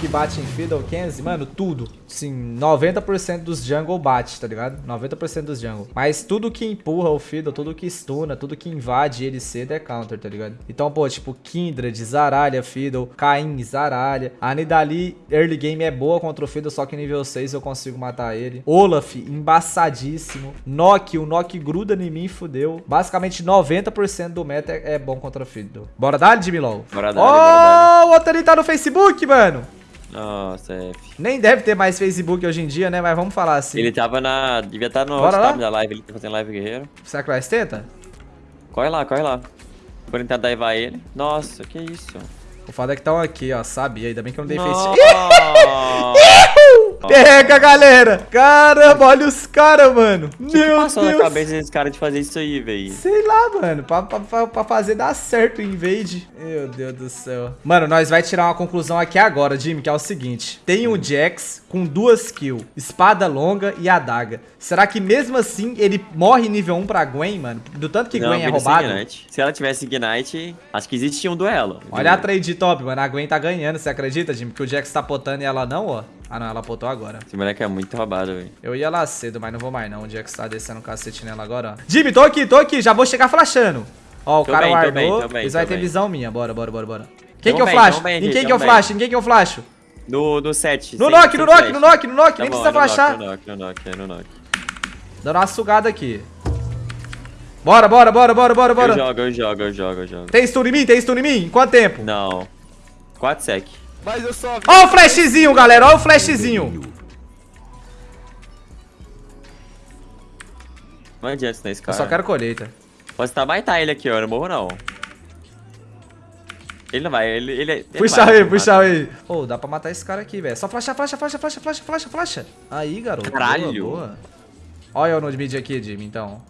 que bate em Fiddle, Kenzie, mano, tudo. Sim, 90% dos jungle bate, tá ligado? 90% dos jungle. Mas tudo que empurra o Fiddle, tudo que stuna, tudo que invade ele cedo é counter, tá ligado? Então, pô, tipo, Kindred, Zaralha, Fiddle, Caim, Zaralha. A Nidali, early game é boa contra o Fiddle, só que nível 6 eu consigo matar ele. Olaf, embaçadíssimo. Nock, o Nock gruda em mim fudeu. Basicamente 90% do meta é, é, bom contra o Fiddle. Bora dar, Jimmy LOL? Bora dar, oh, bora dar. o outro ali tá no Facebook, mano. Nossa, F. Nem deve ter mais Facebook hoje em dia, né? Mas vamos falar assim. Ele tava na... Devia estar tá no tab da live, ele tá fazendo live guerreiro. Será que vai tenta? Corre lá, corre lá. Vou tentar daivar ele. Nossa, que isso. O foda é que estão aqui, ó. Sabia. Ainda bem que eu não dei face. Pega, galera! Caramba, olha os caras, mano. Que Meu passou Deus. na cabeça desse cara de fazer isso aí, velho? Sei lá, mano. Pra, pra, pra, fazer dar certo o invade. Meu Deus do céu. Mano, nós vai tirar uma conclusão aqui agora, Jimmy, que é o seguinte. Tem um Jax com duas kills. Espada longa e adaga. Será que mesmo assim ele morre nível 1 pra Gwen, mano? Do tanto que não, Gwen é roubado? Se ela tivesse Ignite, acho que existia um duelo. Olha a trade top, mano. A Gwen tá ganhando, você acredita, Jimmy? Que o Jax tá potando e ela não, ó. Ah, não, ela potou agora. Esse moleque é muito roubado, velho. Eu ia lá cedo, mas não vou mais não. O Jax tá descendo o cacete nela agora, ó. Jimmy, tô aqui, tô aqui. Já vou chegar flashando. Ó, o tô cara bem, guardou. Tô bem, Eles vai ter visão minha. Bora, bora, bora, bora. Quem que eu flash? Em quem que eu flash? Em quem que eu flash? No, no 7. No knock, no knock, no knock, no knock. Nem precisa flashar. No knock, no knock, no knock. Dando uma sugada aqui. Bora, bora, bora, bora, bora, bora. Eu jogo, eu jogo, eu jogo, eu jogo. Tem stun em mim? Tem stun em mim? Quanto tempo? Não. 4 sec. Mas eu só Ó o flashzinho, galera. Ó o flashzinho. Não adianta nesse cara. Eu só quero colheita. Posso estar baitar ele aqui, ó. Eu não morro, não. Ele não vai, ele... ele, ele puxa vai, ele, puxa ele. Ô, oh, dá pra matar esse cara aqui, velho. Só flasha, flasha, flasha, flasha, flasha, flasha, flasha. Aí, garoto. Caralho. Boa, boa. Olha eu no mid aqui, Jimmy, então.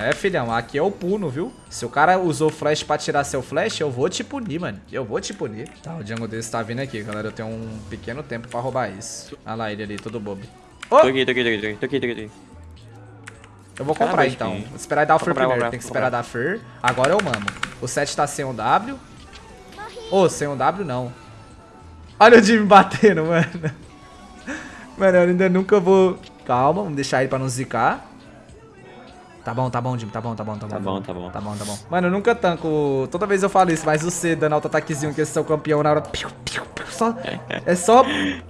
É, filhão, aqui é o puno, viu? Se o cara usou flash pra tirar seu flash, eu vou te punir, mano. Eu vou te punir. Tá, o jungle desse tá vindo aqui, galera. Eu tenho um pequeno tempo pra roubar isso. Olha lá ele ali, todo bobo. Oh! Tô aqui, tô aqui, tô aqui, tô aqui, tô aqui. Eu vou comprar, então. Vou esperar dar o Fer primeiro. Tem que esperar dar Fer. Agora eu mamo. O 7 tá sem o W. Ô, oh, sem o W, não. Olha o Jimmy batendo, mano. Mano, eu ainda nunca vou... Calma, vamos deixar ele pra não zicar. Tá bom, tá bom, Jimmy, tá bom, tá bom, tá bom. Tá bom, tá bom. Tá bom, tá bom. Mano, eu nunca tanco. Toda vez eu falo isso, mas o C dando auto-ataquezinho que esse é o campeão na hora. Piu, piu, piu, só, é só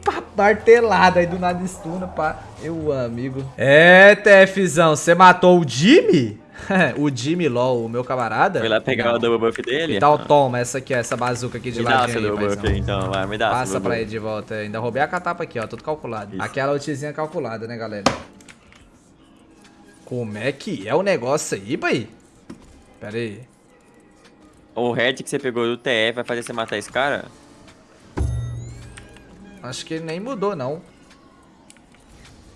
pá, martelada aí do nada estuna, pá. Eu, amigo. É, TFzão, você matou o Jimmy? o Jimmy LOL, o meu camarada. Foi lá pegar o double buff dele? Então toma, essa aqui, essa bazuca aqui de me ladinho aí, double buff, então, vai, me dá Passa pra ele de volta. Ainda roubei a catapa aqui, ó, tudo calculado. Isso. Aquela ultizinha calculada, né, galera? Como é que é o negócio aí, pai? Pera aí. O red que você pegou do TF vai fazer você matar esse cara? Acho que ele nem mudou, não.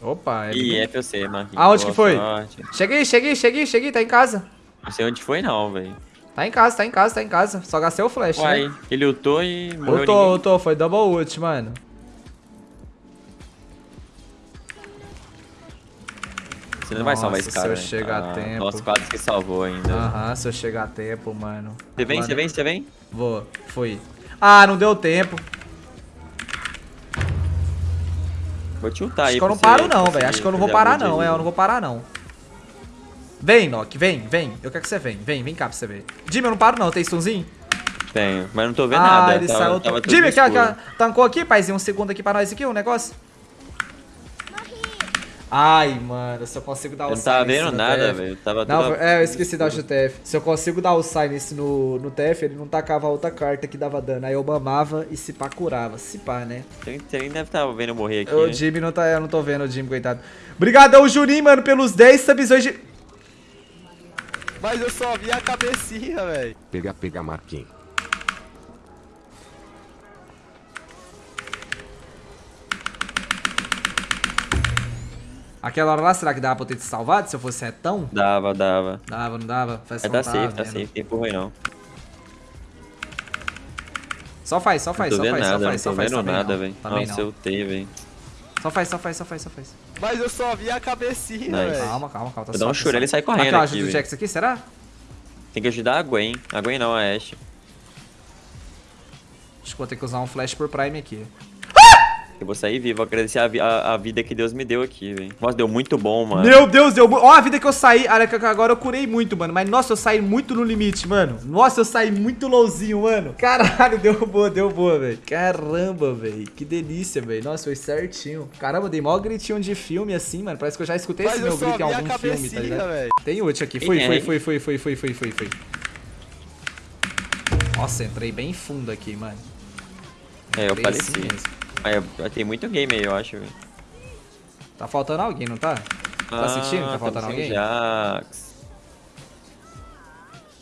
Opa, ele... Ih, FOC, mano. Aonde que foi? Sorte. Cheguei, cheguei, cheguei, cheguei, tá em casa. Não sei onde foi não, velho. Tá em casa, tá em casa, tá em casa. Só gastei o flash, Uai, né? ele ultou e morreu Ultou, ultou, foi double ult, mano. Você não Nossa, vai salvar esse cara. Se eu né? chegar ah, a tempo. Nossa, quase que salvou ainda. Aham, se eu chegar a tempo, mano. Você vem, você vem, você vem? Vou, fui. Ah, não deu tempo. Vou te ultar aí. Acho que eu não paro não, velho. Acho que eu não vou parar não, é. Eu não vou parar não. Vem, Nock, vem, vem. Eu quero que você venha. Vem, vem cá pra você ver. Jimmy, eu não paro não. Tem stunzinho? Tenho, mas não tô vendo ah, nada. Ele tava, saiu... Jimmy, aqui, aqui, tancou aqui, paizinho. Um segundo aqui pra nós aqui, um negócio. Ai, mano, se eu consigo dar o sign. Eu não tava vendo nada, velho. Tava não, tudo... É, eu esqueci da TF. Se eu consigo dar o sign nesse no, no TF, ele não tacava a outra carta que dava dano. Aí eu mamava e se pá curava. Se pá, né? Você nem deve estar tá vendo eu morrer aqui. O né? Jimmy não tá. Eu não tô vendo o Jimmy, coitado. Obrigadão, Juninho, mano, pelos 10 subs hoje. Mas eu só vi a cabecinha, velho. Pega, pega, Marquinhos. Aquela hora lá, será que dava pra eu ter te salvado se eu fosse retão? Dava, dava. Dava, não dava? Faz é, tá safe, tá safe. Tempo ruim não. Só faz, só faz, só faz, nada, só faz, só faz. Não tô vendo nada, velho. Nossa, eu tenho, velho. Só faz, só faz, só faz, só faz. Mas eu só vi a cabecinha, velho. Calma, calma, calma. Tá eu dou um churro, ele sai correndo aqui, aqui, o Jax aqui, será? Tem que ajudar a Gwen. A Gwen não, a Ashe. Acho que vou ter que usar um flash por prime aqui. Eu vou sair vivo, agradecer a, vi- a- a vida que Deus me deu aqui, velho. Nossa, deu muito bom, mano. Meu Deus, deu. Ó, a vida que eu saí. Agora eu curei muito, mano. Mas nossa, eu saí muito no limite, mano. Nossa, eu saí muito lowzinho, mano. Caralho, deu boa, deu boa, velho. Caramba, velho. Que delícia, velho. Nossa, foi certinho. Caramba, dei mó gritinho de filme assim, mano. Parece que eu já escutei Mas esse eu meu grito em algum filme, tá ligado? velho. Tem ult aqui. Fui, é? fui, fui, fui, fui, fui, fui, fui. Nossa, entrei bem fundo aqui, mano. É, eu assim eu- tem muito game aí, eu acho, velho. Tá faltando alguém, não tá? Tá assistindo que tá Ah, faltando alguém? Jax.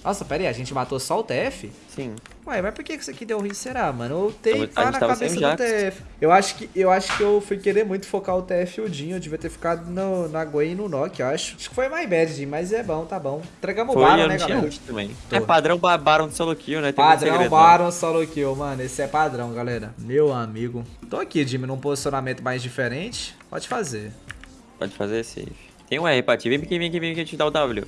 Nossa, pera aí, a gente matou só o TF? Sim. Ué, mas por que isso aqui deu ruim, será, mano? Eu a pá gente na cabeça do Jax. TF. Eu acho, que, eu acho que eu fui querer muito focar o TF e o Dinho. Eu devia ter ficado no, na Gwen e no Nock, eu acho. Acho que foi my bad, Dinho, mas é bom, tá bom. Entregamos o Baron, né, galera? também. Tô. É padrão ba- Baron solo kill, né? Tem Padrão segredo, não. Baron solo kill, mano. Esse é padrão, galera. Meu amigo. Tô aqui, Jimmy, num posicionamento mais diferente. Pode fazer. Pode fazer safe. Tem um R pra ti. Vem aqui, vem aqui, vem aqui te dar o W.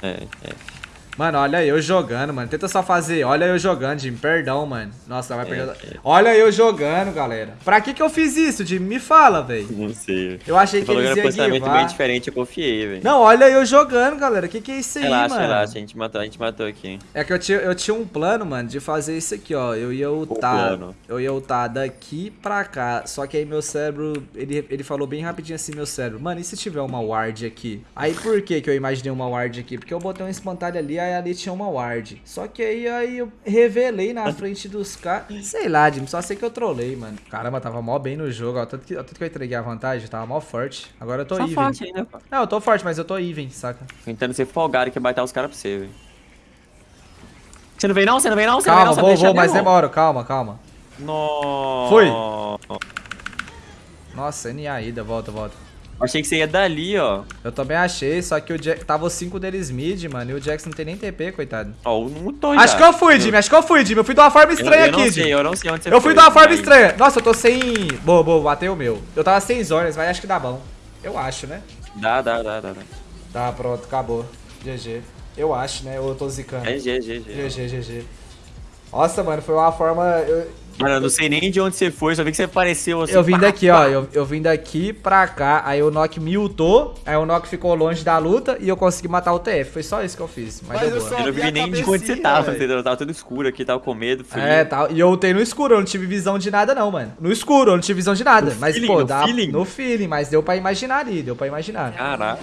É, é. Mano, olha eu jogando, mano. Tenta só fazer. Olha eu jogando, Jimmy. Perdão, mano. Nossa, vai perder. é. Olha eu jogando, galera. Pra que que eu fiz isso, Jimmy? Me fala, velho. Não sei. Eu achei Você que falou que eles era um iam posicionamento bem diferente, eu confiei, velho. Não, olha eu jogando, galera. Que que é isso aí, Relaxa, mano? relaxa, a gente matou, a gente matou aqui. É que eu tinha, eu tinha um plano, mano, de fazer isso aqui, ó. Eu ia ultar. Eu ia ultar daqui pra cá. Só que aí meu cérebro. Ele, ele falou bem rapidinho assim, meu cérebro. Mano, e se tiver uma ward aqui? Aí por que que eu imaginei uma ward aqui? Porque eu botei um espantalho ali, aí ali tinha uma ward. Só que aí, aí eu revelei na frente dos caras. Sei lá, Jim, só sei que eu trolei, mano. Caramba, tava mó bem no jogo, ó. Tanto que, tanto que eu entreguei a vantagem, tava mó forte. Agora eu tô Só even. forte ainda, pô. Não, eu tô forte, mas eu tô even, saca? Tentando ser folgado que vai os caras pra você, velho. Você não vem não? Você não vem não? Você não Calma, vem não? Vou, vou, mas mesmo? demora, calma, calma. Nossa. Foi. Nossa, NA ida, volta, volta. Achei que você ia dali, ó. Eu também achei, só que o Jack, tava os 5 deles mid, mano, e o Jax não tem nem TP, coitado. Ó, um mutou Acho já. que eu fui, Jimmy, acho que eu fui, Jimmy. Eu fui de uma forma Eu, estranha eu não aqui, Jimmy. eu não sei onde você Eu fui foi, de uma forma estranha. Nossa, eu tô sem... Boa, boa, bateu o meu. Eu tava sem zonas, mas acho que dá bom. Eu acho, né? Dá, dá, dá, dá. dá. Tá, pronto, acabou. GG. Eu acho, né? Ou eu tô zicando. É G, G, G. GG, GG. Nossa, mano, foi uma forma... Eu, Mano, eu não sei nem de onde você foi, só vi que você apareceu assim. eu vim pá, daqui, pá. ó. Eu, eu vim daqui pra cá, aí o Nock me ultou, aí o Nock ficou longe da luta e eu consegui matar o TF. Foi só isso que eu fiz. Mas, Mas deu eu boa. só- Eu não vi nem de onde você tava, entendeu? Tava tudo escuro aqui, tava com medo, frio. É, tal. E eu ultei no escuro, eu não tive visão de nada, não, mano. No escuro, eu não tive visão de nada. No mas, feeling, pô, no dá feeling? no feeling, mas deu pra imaginar ali, deu pra imaginar. Caralho.